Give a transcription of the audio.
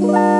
Bye.